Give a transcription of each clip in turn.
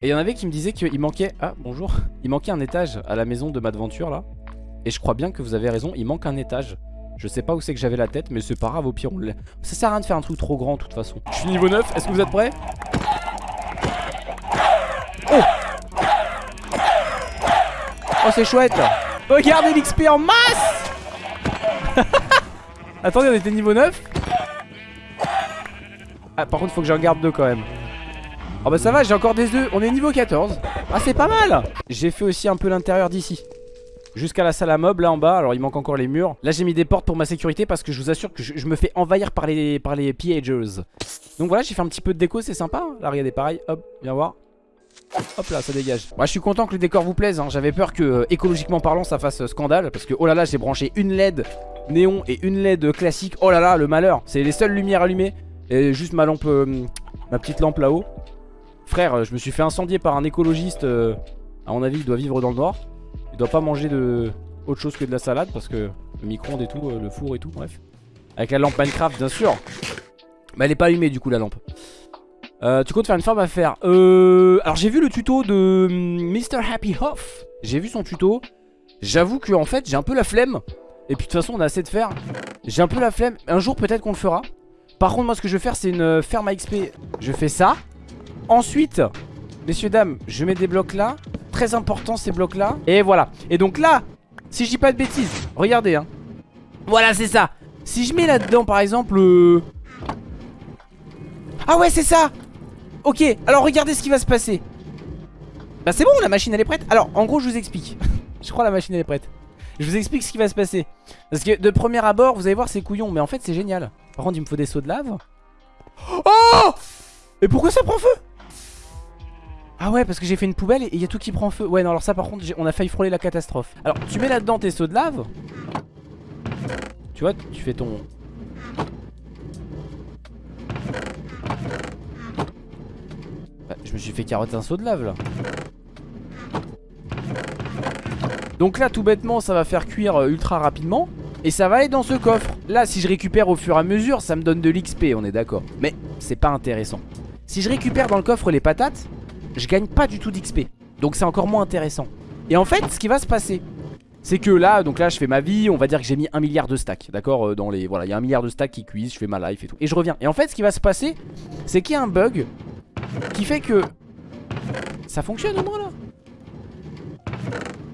Et il y en avait qui me disaient qu'il manquait... Ah, bonjour. Il manquait un étage à la maison de Madventure, là. Et je crois bien que vous avez raison, il manque un étage. Je sais pas où c'est que j'avais la tête, mais c'est pas grave, au pire, on Ça sert à rien de faire un truc trop grand, de toute façon. Je suis niveau 9, est-ce que vous êtes prêts? Oh Oh, c'est chouette Regardez l'XP en masse Attendez, on était niveau 9 Ah, par contre, faut que j'en garde deux quand même. Oh bah ça va, j'ai encore des œufs. On est niveau 14. Ah, c'est pas mal. J'ai fait aussi un peu l'intérieur d'ici. Jusqu'à la salle à mob là en bas. Alors il manque encore les murs. Là j'ai mis des portes pour ma sécurité Parce que je vous assure que je, me fais envahir par les, par les pillagers Donc voilà j'ai fait un petit peu de déco c'est sympa hein. Là regardez pareil. Hop viens voir. Hop là ça dégage. Moi je suis content que le décor vous plaise hein. J'avais peur que euh, écologiquement parlant ça fasse euh, scandale Parce que oh là là j'ai branché une LED néon et une LED classique. Oh là là le malheur. C'est les seules lumières allumées. Et juste ma lampe euh, Ma petite lampe là-haut Frère je me suis fait incendier par un écologiste À mon avis il doit vivre dans le noir il doit pas manger de autre chose que de la salade parce que le micro-ondes et tout, euh, le four et tout, bref. Avec la lampe Minecraft, bien sûr. Mais elle est pas allumée du coup la lampe. Euh, tu comptes faire une farm à faire euh, Alors j'ai vu le tuto de hum, Mr. Happy Hoff. J'ai vu son tuto. J'avoue que en fait j'ai un peu la flemme. Et puis de toute façon on a assez de faire. J'ai un peu la flemme. Un jour peut-être qu'on le fera. Par contre moi ce que je vais faire c'est une euh, ferme à XP. Je fais ça. Ensuite, messieurs dames, je mets des blocs là. Très important ces blocs là. Et voilà. Et donc là Si je dis pas de bêtises Regardez hein. Voilà c'est ça. Si je mets là-dedans par exemple euh... Ah ouais c'est ça. Ok alors regardez ce qui va se passer. Bah c'est bon la machine elle est prête. Alors en gros je vous explique. Je crois la machine elle est prête. Je vous explique ce qui va se passer. Parce que de premier abord vous allez voir c'est couillon. Mais en fait c'est génial. Par contre il me faut des seaux de lave. Oh! Et pourquoi ça prend feu? Ah ouais parce que j'ai fait une poubelle et il y a tout qui prend feu. Ouais non alors ça par contre on a failli frôler la catastrophe. Alors tu mets là-dedans tes seaux de lave. Tu vois tu fais ton. Bah, Je me suis fait carotter un seau de lave là. Donc là tout bêtement ça va faire cuire euh, ultra rapidement. Et ça va aller dans ce coffre. Là si je récupère au fur et à mesure ça me donne de l'XP on est d'accord. Mais c'est pas intéressant. Si je récupère dans le coffre les patates je gagne pas du tout d'XP. Donc c'est encore moins intéressant. Et en fait, ce qui va se passer, c'est que là, donc là, je fais ma vie. On va dire que j'ai mis un milliard de stacks, d'accord euh, Dans les, voilà, il y a un milliard de stacks qui cuisent. Je fais ma life et tout. Et je reviens. Et en fait, ce qui va se passer, c'est qu'il y a un bug qui fait que ça fonctionne au moins là.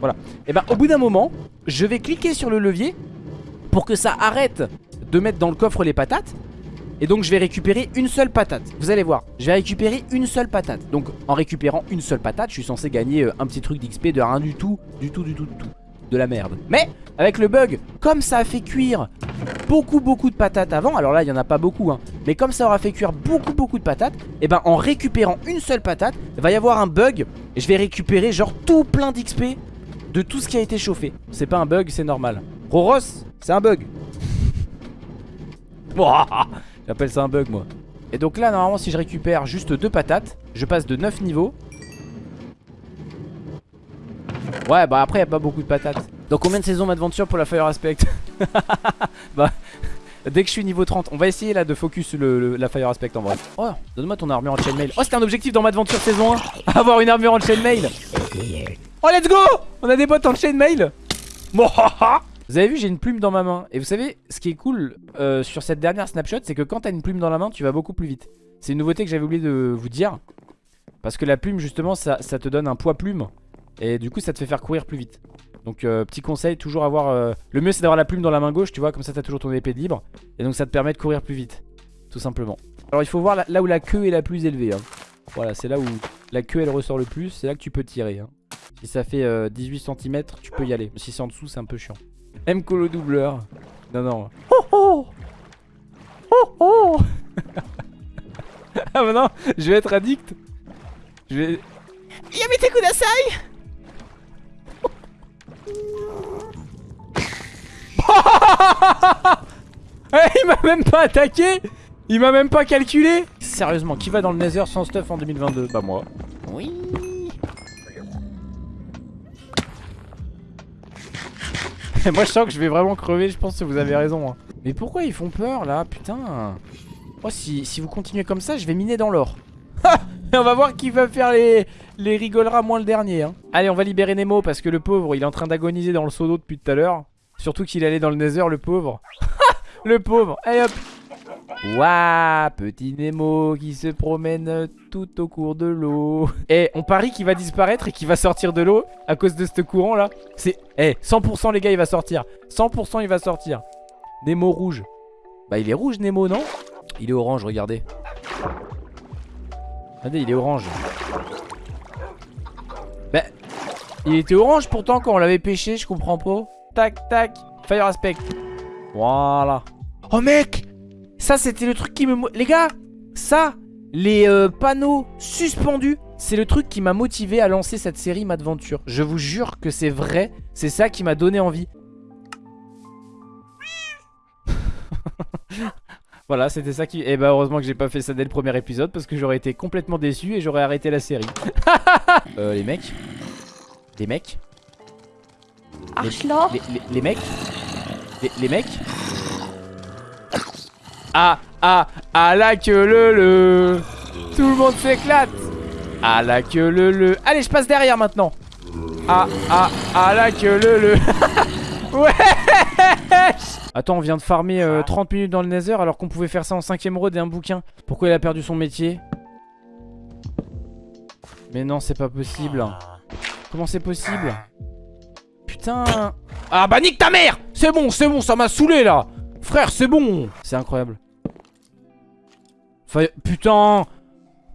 Voilà. Et ben, au bout d'un moment, je vais cliquer sur le levier pour que ça arrête de mettre dans le coffre les patates et donc je vais récupérer une seule patate. Vous allez voir, je vais récupérer une seule patate. Donc en récupérant une seule patate Je suis censé gagner euh, un petit truc d'XP de rien du tout Du tout, du tout, du tout. De la merde. Mais avec le bug, comme ça a fait cuire beaucoup beaucoup de patates avant Alors là il n'y en a pas beaucoup hein Mais comme ça aura fait cuire beaucoup beaucoup de patates Et ben en récupérant une seule patate Il va y avoir un bug Et je vais récupérer genre tout plein d'XP De tout ce qui a été chauffé. C'est pas un bug, c'est normal. Roros, c'est un bug J'appelle ça un bug moi. Et donc là normalement si je récupère juste deux patates Je passe de 9 niveaux. Ouais bah après y a pas beaucoup de patates. Donc combien de saisons m'aventure pour la Fire Aspect? Bah Dès que je suis niveau 30 On va essayer là de focus le, la Fire Aspect en vrai. Oh donne-moi ton armure en chainmail. Oh c'était un objectif dans Madventure saison 1 Avoir une armure en chainmail. Oh let's go! On a des bottes en chainmail? Vous avez vu j'ai une plume dans ma main. Et vous savez ce qui est cool euh, sur cette dernière snapshot C'est que quand t'as une plume dans la main tu vas beaucoup plus vite. C'est une nouveauté que j'avais oublié de vous dire. Parce que la plume justement ça, te donne un poids plume. Et du coup ça te fait faire courir plus vite. Donc euh, petit conseil toujours avoir euh, Le mieux c'est d'avoir la plume dans la main gauche tu vois Comme ça t'as toujours ton épée libre. Et donc ça te permet de courir plus vite Tout simplement. Alors il faut voir là, où la queue est la plus élevée hein. Voilà c'est là où la queue elle ressort le plus. C'est là que tu peux tirer hein. Si ça fait 18 cm tu peux y aller. Si c'est en dessous c'est un peu chiant M colo doubleur. Non, non. Oh oh Oh oh Ah bah non, je vais être addict. Je vais... Yamete kudasai Il m'a même pas attaqué Il m'a même pas calculé Sérieusement, qui va dans le Nether sans stuff en 2022 Bah moi. Moi je sens que je vais vraiment crever, je pense que vous avez raison. Hein. Mais pourquoi ils font peur là Putain? Oh, si, vous continuez comme ça, je vais miner dans l'or. on va voir qui va faire les, les rigolera moins le dernier. Hein. Allez, on va libérer Nemo parce que le pauvre, il est en train d'agoniser dans le seau d'eau depuis tout à l'heure. Surtout qu'il allait dans le nether, le pauvre. le pauvre. Allez hop. Waouh, petit Nemo qui se promène tout au cours de l'eau. Eh, on parie qu'il va disparaître et qu'il va sortir de l'eau à cause de ce courant là. C'est, eh, 100% les gars, il va sortir. 100% il va sortir. Nemo rouge. Bah, il est rouge, Nemo, non? Il est orange, regardez. Regardez, il est orange. Bah, il était orange pourtant quand on l'avait pêché, je comprends pas. Tac, tac. Fire aspect. Voilà. Oh mec Ça c'était le truc qui me... Les gars Ça Les euh, panneaux suspendus c'est le truc qui m'a motivé à lancer cette série Madventure. Je vous jure que c'est vrai. C'est ça qui m'a donné envie. voilà, c'était ça qui... Et eh bah ben, heureusement que j'ai pas fait ça dès le premier épisode parce que j'aurais été complètement déçu et j'aurais arrêté la série. euh, les mecs Les mecs les, les, mecs les, mecs Ah, ah, ah la queue le le. Tout le monde s'éclate. Ah la queue le le. Allez, je passe derrière maintenant. Ah, ah, ah la queue le le. Ouais. Attends, on vient de farmer 30 euh, minutes dans le nether alors qu'on pouvait faire ça en 5ème road et un bouquin. Pourquoi il a perdu son métier? Mais non, c'est pas possible. Comment c'est possible? Putain. Ah bah nique ta mère! C'est bon, c'est bon, ça m'a saoulé là. Frère, c'est bon. C'est incroyable. Putain.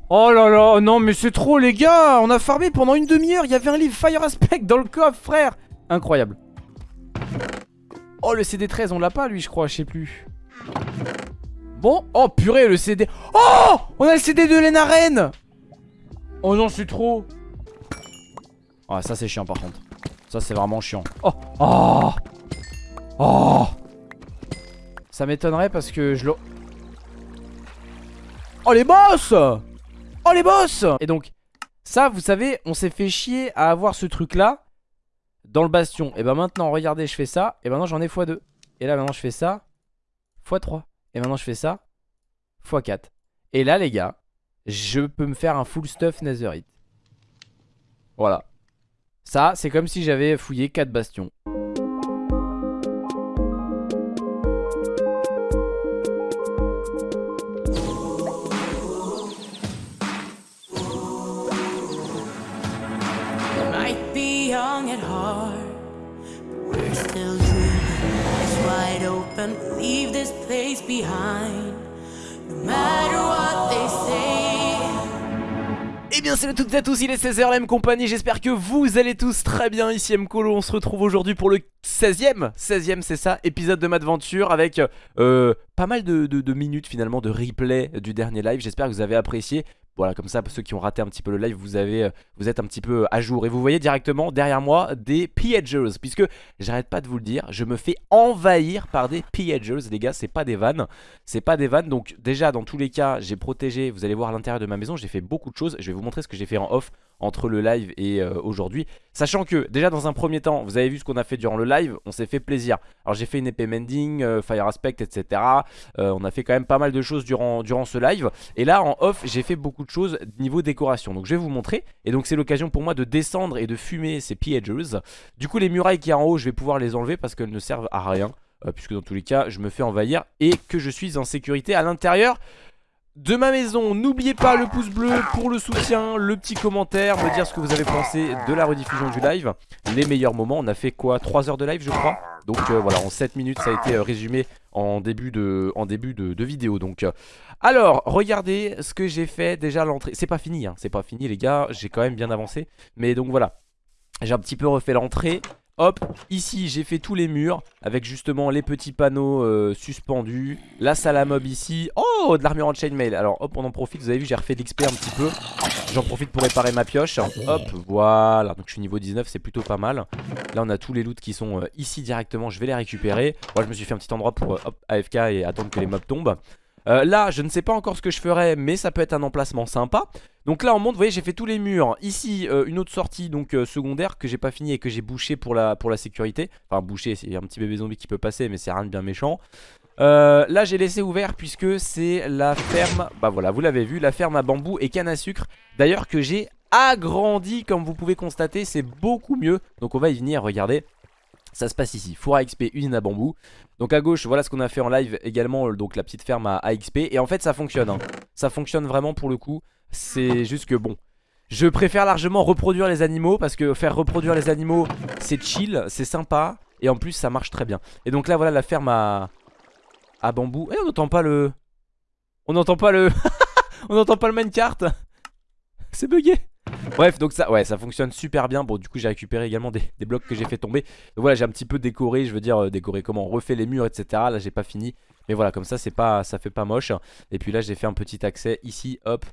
Oh là là, non mais c'est trop les gars. On a farmé pendant une demi-heure, il y avait un livre Fire Aspect dans le coffre frère. Incroyable. Oh le CD13 on l'a pas lui je crois, je sais plus. Bon, oh purée le CD Oh! On a le CD de Lenaren Oh non c'est trop. Ah ça c'est chiant par contre. Ça c'est vraiment chiant. Oh Oh Oh. Ça m'étonnerait parce que je l'ai Oh les boss Oh les boss Et donc ça vous savez on s'est fait chier à avoir ce truc là dans le bastion. Et ben maintenant, regardez, je fais ça. Et maintenant, j'en ai x2. Et là, maintenant, je fais ça. x3. Et maintenant, je fais ça. x4. Et là, les gars, je peux me faire un full stuff netherite. Voilà. Ça, c'est comme si j'avais fouillé 4 bastions. Eh bien salut à toutes et à tous, il est 16h la compagnie, j'espère que vous allez tous très bien, ici Mkolo, on se retrouve aujourd'hui pour le 16ème, 16ème c'est ça, épisode de Madventure avec euh, pas mal de, minutes finalement de replay du dernier live, j'espère que vous avez apprécié voilà, comme ça, ceux qui ont raté un petit peu le live, vous, avez, euh, vous êtes un petit peu à jour. Et vous voyez directement derrière moi des pillagers. Puisque, j'arrête pas de vous le dire, je me fais envahir par des pillagers. Les gars, c'est pas des vannes. C'est pas des vannes. Donc déjà, dans tous les cas, j'ai protégé, vous allez voir à l'intérieur de ma maison, j'ai fait beaucoup de choses. Je vais vous montrer ce que j'ai fait en off entre le live et euh, aujourd'hui. Sachant que déjà dans un premier temps, vous avez vu ce qu'on a fait durant le live, on s'est fait plaisir. Alors j'ai fait une épée mending, euh, fire aspect, etc. Euh, on a fait quand même pas mal de choses durant, durant ce live. Et là en off, j'ai fait beaucoup de choses niveau décoration. Donc je vais vous montrer. Et donc c'est l'occasion pour moi de descendre et de fumer ces pillagers. Du coup les murailles qui y a en haut, je vais pouvoir les enlever parce qu'elles ne servent à rien. puisque dans tous les cas, je me fais envahir et que je suis en sécurité à l'intérieur de ma maison. N'oubliez pas le pouce bleu pour le soutien, le petit commentaire, me dire ce que vous avez pensé de la rediffusion du live. Les meilleurs moments, on a fait quoi 3 heures de live je crois? Donc euh, voilà, en 7 minutes ça a été euh, résumé en début de, vidéo. Donc, euh, alors, regardez ce que j'ai fait déjà l'entrée. C'est pas fini, hein, c'est pas fini les gars, j'ai quand même bien avancé. Mais donc voilà, j'ai un petit peu refait l'entrée. Hop, ici j'ai fait tous les murs avec justement les petits panneaux euh, suspendus. La salle à mob ici. Oh, de l'armure en chainmail. Alors hop, on en profite, vous avez vu, j'ai refait l'XP un petit peu. J'en profite pour réparer ma pioche. Hop, voilà. Donc je suis niveau 19, c'est plutôt pas mal. Là, on a tous les loots qui sont euh, ici directement. Je vais les récupérer. Moi, je me suis fait un petit endroit pour euh, hop, AFK et attendre que les mobs tombent. Euh, là, je ne sais pas encore ce que je ferai, mais ça peut être un emplacement sympa. Donc là, on monte, vous voyez, j'ai fait tous les murs. Ici, euh, une autre sortie donc euh, secondaire que j'ai pas fini et que j'ai bouché pour la, pour la sécurité. Enfin, bouché, c'est un petit bébé zombie qui peut passer, mais c'est rien de bien méchant. Là j'ai laissé ouvert puisque c'est la ferme Bah voilà vous l'avez vu la ferme à bambou et canne à sucre D'ailleurs que j'ai agrandi comme vous pouvez constater C'est beaucoup mieux Donc on va y venir regardez ça se passe ici, four à XP, usine à bambou. Donc à gauche, voilà ce qu'on a fait en live également Donc la petite ferme à, XP Et en fait ça fonctionne, hein. ça fonctionne vraiment pour le coup. C'est juste que bon Je préfère largement reproduire les animaux Parce que faire reproduire les animaux C'est chill, c'est sympa. Et en plus ça marche très bien. Et donc là voilà la ferme à, à bambou. Et on n'entend pas le... On n'entend pas le... on n'entend pas le minecart. C'est bugué Bref donc ça ouais ça fonctionne super bien. Bon du coup j'ai récupéré également des, blocs que j'ai fait tomber. Donc voilà j'ai un petit peu décoré Je veux dire euh, décoré comment On refait les murs etc Là j'ai pas fini. Mais voilà comme ça c'est pas ça fait pas moche. Et puis là j'ai fait un petit accès ici hop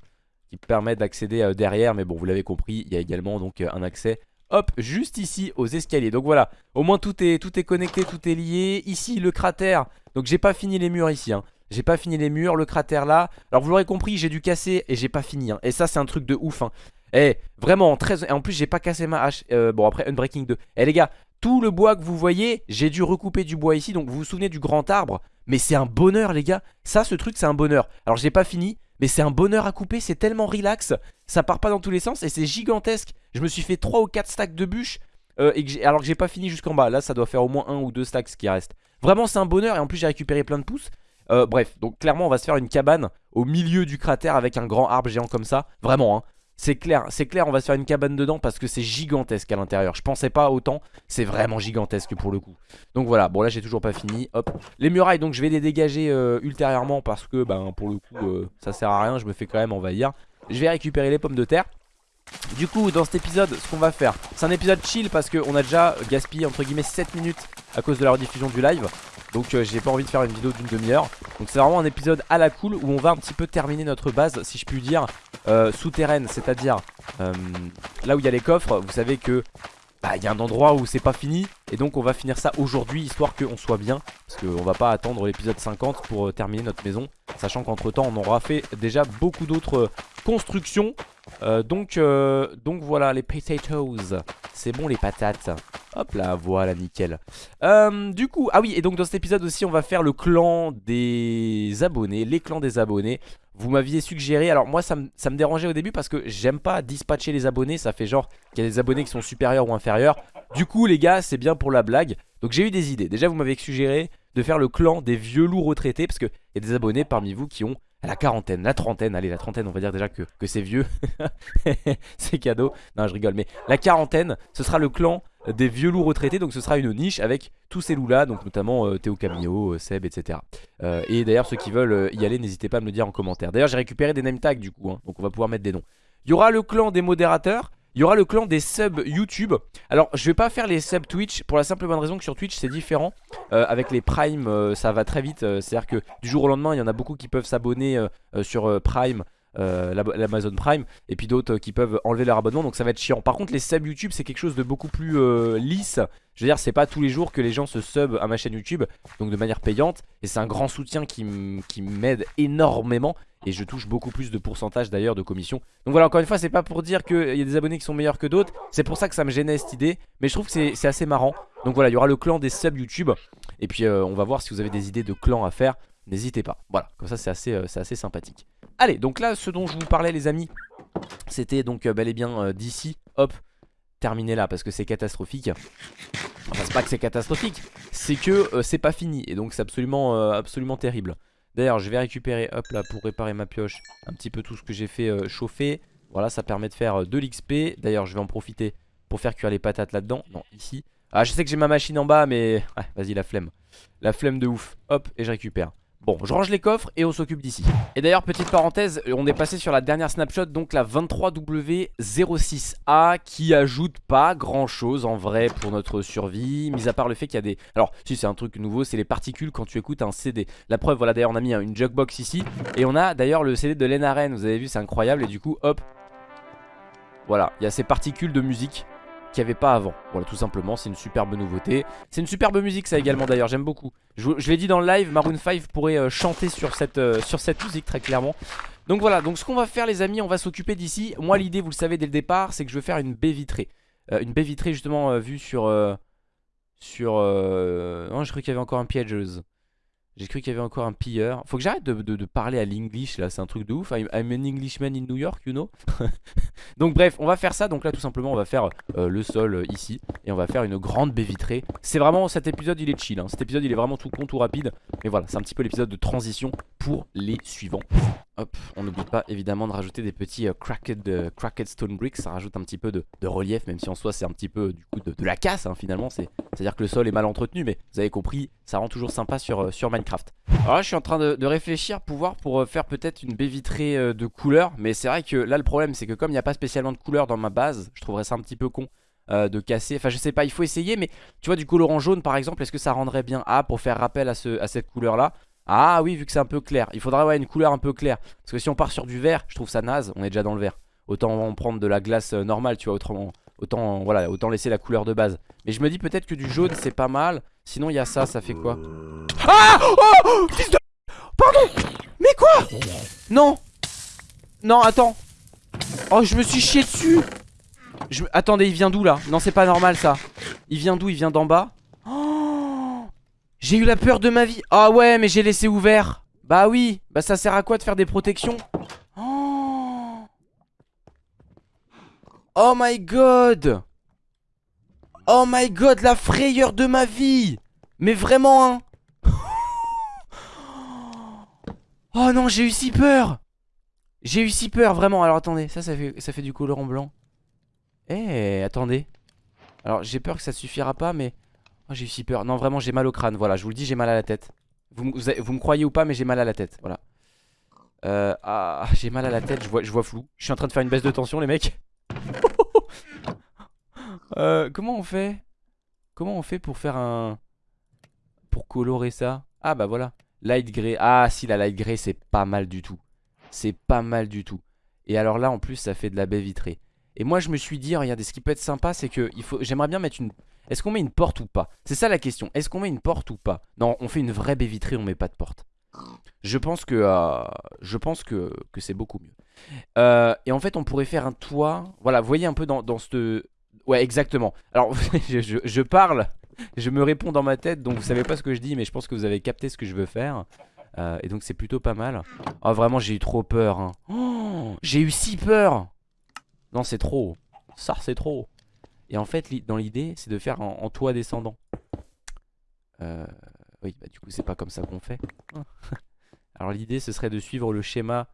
Qui permet d'accéder euh, derrière. Mais bon vous l'avez compris il y a également donc euh, un accès Hop, juste ici aux escaliers. Donc voilà, au moins tout est, tout est connecté, tout est lié. Ici le cratère. Donc j'ai pas fini les murs ici hein. J'ai pas fini les murs, le cratère là. Alors vous l'aurez compris, j'ai dû casser et j'ai pas fini hein. Et ça c'est un truc de ouf hein. Eh, vraiment, très... Et en plus, j'ai pas cassé ma hache. Euh, bon, après, Unbreaking 2. Eh, les gars, tout le bois que vous voyez, j'ai dû recouper du bois ici. Donc, vous vous souvenez du grand arbre Mais c'est un bonheur, les gars. Ça, ce truc, c'est un bonheur. Alors, j'ai pas fini, mais c'est un bonheur à couper. C'est tellement relax. Ça part pas dans tous les sens et c'est gigantesque. Je me suis fait 3 ou 4 stacks de bûches. Euh, et alors que j'ai pas fini jusqu'en bas. Là, ça doit faire au moins 1 ou 2 stacks qui reste. Vraiment, c'est un bonheur. Et en plus, j'ai récupéré plein de pousses. Euh, bref, donc clairement on va se faire une cabane au milieu du cratère avec un grand arbre géant comme ça Vraiment hein, c'est clair, c'est clair, on va se faire une cabane dedans parce que c'est gigantesque à l'intérieur. Je pensais pas autant, c'est vraiment gigantesque pour le coup. Donc voilà, bon là j'ai toujours pas fini, hop. Les murailles, donc je vais les dégager euh, ultérieurement parce que ben pour le coup euh, ça sert à rien, je me fais quand même envahir. Je vais récupérer les pommes de terre. Du coup dans cet épisode ce qu'on va faire C'est un épisode chill parce qu'on a déjà gaspillé entre guillemets 7 minutes à cause de la rediffusion du live. Donc euh, j'ai pas envie de faire une vidéo d'une demi-heure. Donc c'est vraiment un épisode à la cool où on va un petit peu terminer notre base si je puis dire euh, Souterraine c'est à dire euh, là où il y a les coffres. Vous savez que bah, il y a un endroit où c'est pas fini. Et donc on va finir ça aujourd'hui histoire qu'on soit bien. Parce qu'on va pas attendre l'épisode 50 pour terminer notre maison. Sachant qu'entre temps on aura fait déjà beaucoup d'autres constructions. Donc, donc voilà les potatoes. C'est bon les patates Hop là, voilà, nickel. Euh, du coup, ah oui, et donc dans cet épisode aussi, on va faire le clan des abonnés, les clans des abonnés. Vous m'aviez suggéré, alors moi ça me, dérangeait au début parce que j'aime pas dispatcher les abonnés, ça fait genre qu'il y a des abonnés qui sont supérieurs ou inférieurs. Du coup les gars, c'est bien pour la blague. Donc j'ai eu des idées. Déjà vous m'avez suggéré de faire le clan des vieux loups retraités parce qu'il y a des abonnés parmi vous qui ont la quarantaine, la trentaine, allez la trentaine on va dire déjà que, que c'est vieux C'est cadeau, non je rigole mais la quarantaine ce sera le clan des vieux loups retraités Donc ce sera une niche avec tous ces loups là Donc notamment euh, Théo Camillo, euh, Seb etc euh, Et d'ailleurs ceux qui veulent y aller n'hésitez pas à me le dire en commentaire. D'ailleurs j'ai récupéré des name tags du coup hein, Donc on va pouvoir mettre des noms. Il y aura le clan des modérateurs il y aura le clan des subs YouTube. Alors je vais pas faire les subs Twitch Pour la simple bonne raison que sur Twitch c'est différent Avec les Prime ça va très vite C'est à dire que du jour au lendemain il y en a beaucoup qui peuvent s'abonner sur Prime euh, l'Amazon Prime et puis d'autres qui peuvent enlever leur abonnement donc ça va être chiant. Par contre les subs YouTube c'est quelque chose de beaucoup plus euh, lisse. Je veux dire c'est pas tous les jours que les gens se sub à ma chaîne YouTube donc de manière payante et c'est un grand soutien qui m'aide énormément et je touche beaucoup plus de pourcentage d'ailleurs de commission. Donc voilà encore une fois c'est pas pour dire qu'il y a des abonnés qui sont meilleurs que d'autres C'est pour ça que ça me gênait cette idée Mais je trouve que c'est assez marrant. Donc voilà il y aura le clan des subs YouTube Et puis euh, on va voir si vous avez des idées de clans à faire N'hésitez pas Voilà comme ça c'est assez, assez sympathique Allez, donc là, ce dont je vous parlais, les amis, c'était donc euh, bel et bien euh, d'ici. Hop, terminé là, parce que c'est catastrophique. Enfin, c'est pas que c'est catastrophique, c'est que euh, c'est pas fini. Et donc, c'est absolument, absolument terrible. D'ailleurs, je vais récupérer, hop là, pour réparer ma pioche, un petit peu tout ce que j'ai fait chauffer. Voilà, ça permet de faire de l'XP. D'ailleurs, je vais en profiter pour faire cuire les patates là-dedans. Non, ici. Ah, je sais que j'ai ma machine en bas, mais... Ouais, vas-y, la flemme. La flemme de ouf. Hop, et je récupère. Bon, je range les coffres et on s'occupe d'ici. Et d'ailleurs, petite parenthèse, on est passé sur la dernière snapshot, donc la 23W06A, qui ajoute pas grand chose en vrai pour notre survie, mis à part le fait qu'il y a des... Alors, si c'est un truc nouveau, c'est les particules quand tu écoutes un CD. La preuve, voilà, d'ailleurs, on a mis une jukebox ici, et on a d'ailleurs le CD de Lenaren, vous avez vu, c'est incroyable, et du coup, hop, voilà, il y a ces particules de musique qu'il n'y avait pas avant. Voilà, tout simplement, c'est une superbe nouveauté. C'est une superbe musique, ça également d'ailleurs, j'aime beaucoup. Je, l'ai dit dans le live, Maroon 5 pourrait euh, chanter sur cette, euh, sur cette musique très clairement. Donc voilà, donc ce qu'on va faire les amis, on va s'occuper d'ici. Moi l'idée, vous le savez dès le départ, c'est que je veux faire une baie vitrée. Euh, une baie vitrée justement vue sur... sur... non, je crois qu'il y avait encore un piègeuse. J'ai cru qu'il y avait encore un pilleur. Faut que j'arrête de, parler à l'English là, c'est un truc de ouf. I'm, I'm an Englishman in New York, you know? Donc bref, on va faire ça. Donc là, tout simplement, on va faire euh, le sol euh, ici et on va faire une grande baie vitrée. C'est vraiment cet épisode, il est chill. hein. Cet épisode, il est vraiment tout con, tout rapide. Mais voilà, c'est un petit peu l'épisode de transition pour les suivants. Hop, on n'oublie pas évidemment de rajouter des petits euh, cracked, euh, cracked stone bricks. Ça rajoute un petit peu de, relief, même si en soi c'est un petit peu du coup de, la casse hein, finalement. C'est à dire que le sol est mal entretenu, mais vous avez compris, ça rend toujours sympa sur, euh, Minecraft. Alors là, je suis en train de, réfléchir pouvoir pour euh, faire peut-être une baie vitrée euh, de couleur. Mais c'est vrai que là, le problème, c'est que comme il n'y a pas spécialement de couleur dans ma base, je trouverais ça un petit peu con. euh, de casser, enfin je sais pas, il faut essayer mais tu vois du colorant jaune par exemple, est-ce que ça rendrait bien Ah pour faire rappel à cette couleur là Ah oui vu que c'est un peu clair, il faudrait ouais, une couleur un peu claire. Parce que si on part sur du vert, je trouve ça naze, on est déjà dans le vert. Autant en prendre de la glace euh, normale tu vois, autrement, autant, voilà, autant laisser la couleur de base. Mais je me dis peut-être que du jaune c'est pas mal. Sinon il y a ça, ça fait quoi? Ah! Oh! Fils de... Pardon! Mais quoi? Non! Non attends. Oh je me suis chié dessus. Attendez il vient d'où là? Non c'est pas normal ça. Il vient d'où? Il vient d'en bas? J'ai eu la peur de ma vie. Ah ouais mais j'ai laissé ouvert. Bah oui. Bah ça sert à quoi de faire des protections Oh my god. Oh my god la frayeur de ma vie. Mais vraiment hein. Oh non j'ai eu si peur. J'ai eu si peur vraiment. Alors attendez ça ça fait, ça fait du colorant blanc. Eh attendez. Alors j'ai peur que ça suffira pas mais oh, J'ai eu si peur. Non vraiment j'ai mal au crâne. Voilà je vous le dis j'ai mal à la tête. Vous, vous, me croyez ou pas mais j'ai mal à la tête. Voilà. Euh, Ah j'ai mal à la tête je vois, je vois flou. Je suis en train de faire une baisse de tension les mecs. Euh, Comment on fait Comment on fait pour faire un Pour colorer ça? Ah bah voilà. Light grey Ah si la light grey c'est pas mal du tout. C'est pas mal du tout. Et alors là en plus ça fait de la baie vitrée. Et moi je me suis dit regardez ce qui peut être sympa c'est que faut J'aimerais bien mettre une Est-ce qu'on met une porte ou pas? C'est ça la question. Est-ce qu'on met une porte ou pas? Non on fait une vraie baie vitrée on met pas de porte. Je pense que euh, Je pense que, que c'est beaucoup mieux. Euh, Et en fait on pourrait faire un toit. Voilà voyez un peu dans, dans cette Ouais exactement. Alors je parle Je me réponds dans ma tête donc vous savez pas ce que je dis Mais je pense que vous avez capté ce que je veux faire. Euh, Et donc c'est plutôt pas mal. Oh vraiment j'ai eu trop peur hein. Oh, J'ai eu si peur. Non c'est trop Ça c'est trop Et en fait dans l'idée c'est de faire en, en toit descendant. Euh, Oui bah du coup c'est pas comme ça qu'on fait. Alors l'idée ce serait de suivre le schéma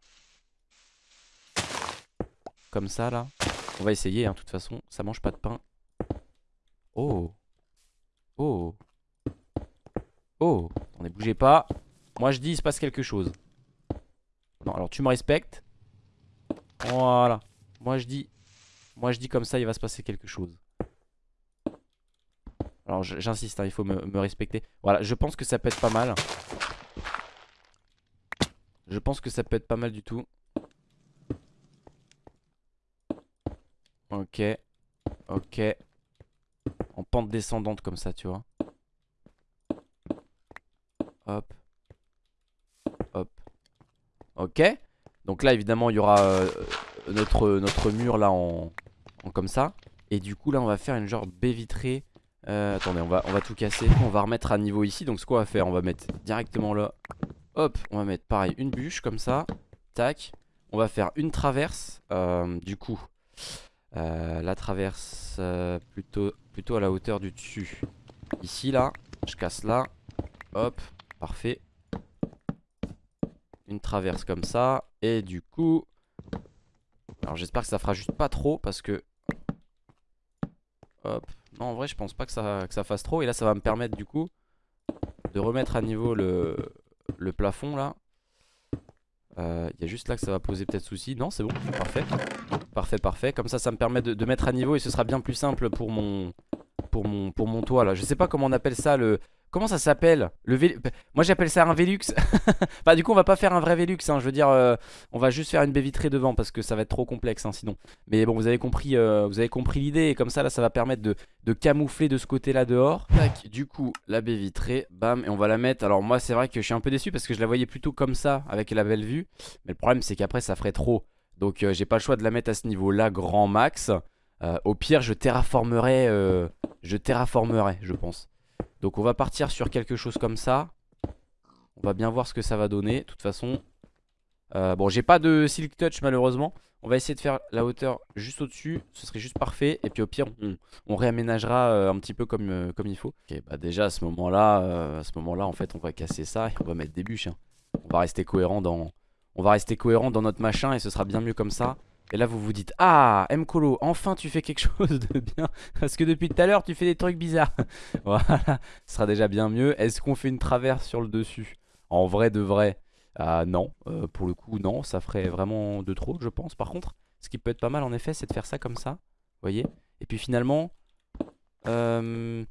Comme ça là. On va essayer hein, de toute façon. Ça mange pas de pain. Oh. Oh. Oh. Attendez bougez pas. Moi je dis il se passe quelque chose. Non alors tu me respectes. Voilà. Moi je dis Moi je dis comme ça il va se passer quelque chose Alors j'insiste hein, il faut me, me respecter. Voilà je pense que ça peut être pas mal. Je pense que ça peut être pas mal du tout. Ok. Ok. En pente descendante comme ça tu vois. Hop. Hop. Ok. Donc là évidemment il y aura euh, notre, notre mur là en, en comme ça. Et du coup là on va faire une genre baie vitrée Euh, Attendez on va, on va tout casser. On va remettre à niveau ici. Donc ce qu'on va faire on va mettre directement là. Hop on va mettre pareil une bûche comme ça. Tac. On va faire une traverse. Euh, Du coup euh, La traverse plutôt, plutôt à la hauteur du dessus. Ici là. Je casse là. Hop Parfait. Une traverse comme ça. Et du coup Alors j'espère que ça fera juste pas trop Parce que Hop Non en vrai je pense pas que ça, fasse trop. Et là ça va me permettre du coup De remettre à niveau le, plafond là. Euh, Il y a juste là que ça va poser peut-être souci. Non c'est bon. Parfait. Parfait parfait. Comme ça ça me permet de, de mettre à niveau Et ce sera bien plus simple pour mon Pour mon, pour mon toit là. Je sais pas comment on appelle ça le Comment ça s'appelle Le Vé- Moi j'appelle ça un Velux. Bah du coup on va pas faire un vrai Velux hein. Je veux dire euh, On va juste faire une baie vitrée devant Parce que ça va être trop complexe hein, sinon. Mais bon vous avez compris euh, Vous avez compris l'idée. Et comme ça là ça va permettre de, camoufler de ce côté là dehors. Tac Du coup la baie vitrée Bam et on va la mettre. Alors moi c'est vrai que je suis un peu déçu Parce que je la voyais plutôt comme ça Avec la belle vue. Mais le problème c'est qu'après ça ferait trop. Donc euh, j'ai pas le choix de la mettre à ce niveau là Grand max. Au pire je terraformerai Je terraformerai je pense donc on va partir sur quelque chose comme ça On va bien voir ce que ça va donner. De toute façon, euh, bon, j'ai pas de Silk Touch malheureusement. On va essayer de faire la hauteur juste au-dessus. Ce serait juste parfait. Et puis au pire, on, réaménagera euh, un petit peu comme, euh, comme il faut. Ok, bah déjà à ce moment-là, à ce moment-là, en fait, on va casser ça et on va mettre des bûches. Hein. On va rester cohérent dans, on va rester cohérent dans notre machin et ce sera bien mieux comme ça. Et là vous vous dites Ah Mkolo enfin tu fais quelque chose de bien. Parce que depuis tout à l'heure tu fais des trucs bizarres. Voilà Ce sera déjà bien mieux. Est-ce qu'on fait une traverse sur le dessus? En vrai de vrai ah, Non. Euh, Pour le coup non. Ça ferait vraiment de trop je pense. Par contre ce qui peut être pas mal en effet c'est de faire ça comme ça. Vous voyez? Et puis finalement euh,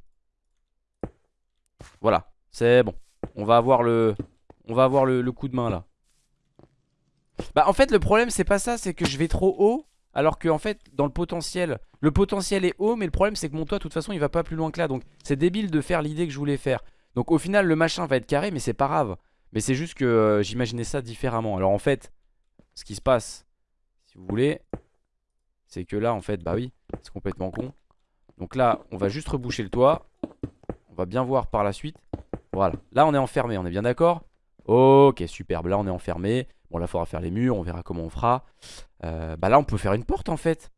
Voilà. C'est bon. On va avoir le On va avoir le coup de main là bah en fait le problème c'est pas ça C'est que je vais trop haut alors que en fait dans le potentiel Le potentiel est haut mais le problème c'est que mon toit de toute façon il va pas plus loin que là. Donc c'est débile de faire l'idée que je voulais faire. Donc au final le machin va être carré mais c'est pas grave. Mais c'est juste que euh, j'imaginais ça différemment. Alors en fait ce qui se passe Si vous voulez C'est que là en fait bah oui c'est complètement con. Donc là on va juste reboucher le toit. On va bien voir par la suite. Voilà. Là on est enfermé on est bien d'accord? Ok superbe. Là on est enfermé Bon là faudra faire les murs, on verra comment on fera. Euh, Bah là on peut faire une porte en fait.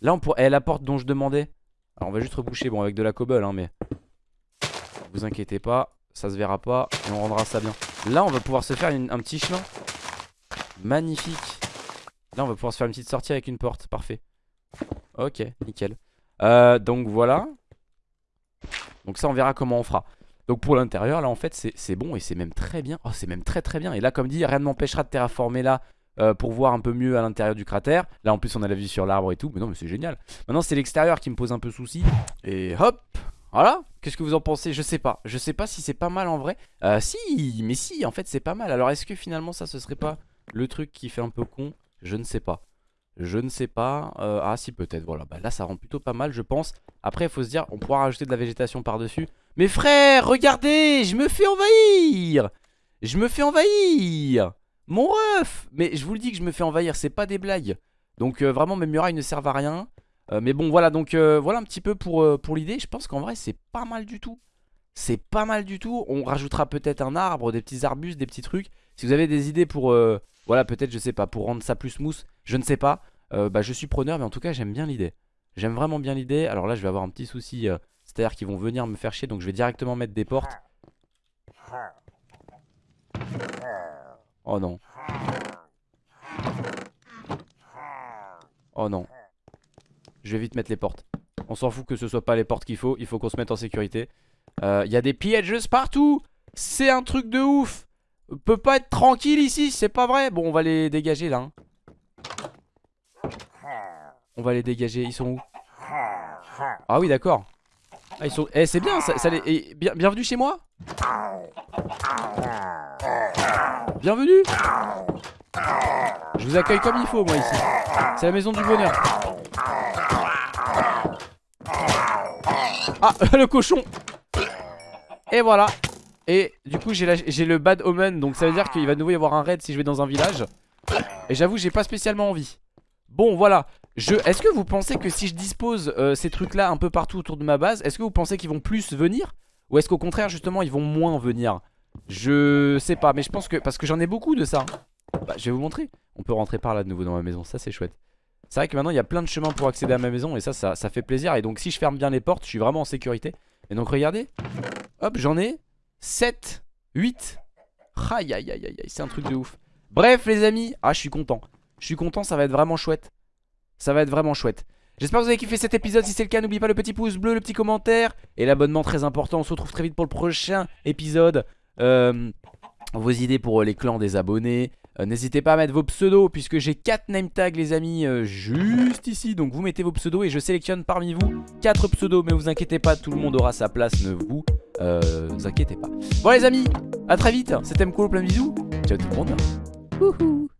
Là on pourrait, eh, la porte dont je demandais. Alors on va juste reboucher, bon avec de la cobble hein mais Vous inquiétez pas, ça se verra pas Et on rendra ça bien. Là on va pouvoir se faire un petit chemin Magnifique. Là on va pouvoir se faire une petite sortie avec une porte, parfait. Ok, nickel. Euh, Donc voilà. Donc ça on verra comment on fera donc pour l'intérieur là en fait c'est bon et c'est même très bien. Oh c'est même très très bien. Et là comme dit rien ne m'empêchera de terraformer là euh, Pour voir un peu mieux à l'intérieur du cratère. Là en plus on a la vue sur l'arbre et tout. Mais non mais c'est génial. Maintenant c'est l'extérieur qui me pose un peu souci. Et hop voilà, qu'est-ce que vous en pensez? Je sais pas, je sais pas si c'est pas mal en vrai. Euh, Si, mais si, en fait c'est pas mal. Alors est-ce que finalement ça ce serait pas le truc qui fait un peu con? Je ne sais pas. Je ne sais pas. Euh, ah si peut-être, voilà. Bah, là ça rend plutôt pas mal je pense. Après il faut se dire, on pourra rajouter de la végétation par dessus. Mais frère, regardez, je me fais envahir Je me fais envahir Mon ref Mais je vous le dis que je me fais envahir, c'est pas des blagues. Donc euh, vraiment mes murailles ne servent à rien. Euh, mais bon voilà, donc voilà un petit peu pour, l'idée. Je pense qu'en vrai c'est pas mal du tout. C'est pas mal du tout. On rajoutera peut-être un arbre, des petits arbustes, des petits trucs. Si vous avez des idées pour... voilà peut-être je sais pas, pour rendre ça plus smooth, je ne sais pas. Euh, bah, je suis preneur, mais en tout cas, j'aime bien l'idée. J'aime vraiment bien l'idée. Alors là, je vais avoir un petit souci. Euh, c'est-à-dire qu'ils vont venir me faire chier. Donc je vais directement mettre des portes. Oh non. Oh non. Je vais vite mettre les portes. On s'en fout que ce soit pas les portes qu'il faut. Il faut qu'on se mette en sécurité. Euh, il y a des pièges partout. C'est un truc de ouf. On peut pas être tranquille ici. C'est pas vrai. Bon, on va les dégager là. Hein. On va les dégager. Ils sont où? Ah oui, d'accord. Ah, ils sont. Eh, c'est bien, ça, eh, bien, bienvenue chez moi. Bienvenue. Je vous accueille comme il faut, moi ici. C'est la maison du bonheur. Ah, le cochon. Et voilà. Et du coup, j'ai le bad omen. Donc ça veut dire qu'il va de nouveau y avoir un raid si je vais dans un village. Et j'avoue, j'ai pas spécialement envie. Bon, voilà. Est-ce que vous pensez que si je dispose euh, ces trucs là un peu partout autour de ma base Est-ce que vous pensez qu'ils vont plus venir Ou est-ce qu'au contraire justement ils vont moins venir? Je sais pas mais je pense que Parce que j'en ai beaucoup de ça. Bah, Je vais vous montrer. On peut rentrer par là de nouveau dans ma maison Ça c'est chouette. C'est vrai que maintenant il y a plein de chemins pour accéder à ma maison Et ça, ça, ça fait plaisir. Et donc si je ferme bien les portes je suis vraiment en sécurité. Et donc regardez. Hop j'en ai 7 8 Aïe aïe aïe aïe C'est un truc de ouf. Bref les amis Ah je suis content. Je suis content ça va être vraiment chouette ça va être vraiment chouette. J'espère que vous avez kiffé cet épisode. Si c'est le cas, n'oubliez pas le petit pouce bleu, le petit commentaire et l'abonnement très important. On se retrouve très vite pour le prochain épisode. Euh, vos idées pour euh, les clans des abonnés. Euh, n'hésitez pas à mettre vos pseudos puisque j'ai 4 name tags les amis juste ici. Donc vous mettez vos pseudos et je sélectionne parmi vous 4 pseudos. Mais vous inquiétez pas, tout le monde aura sa place. Ne vous, inquiétez pas. Bon les amis, à très vite. C'était Mko, plein de bisous. Ciao tout le monde.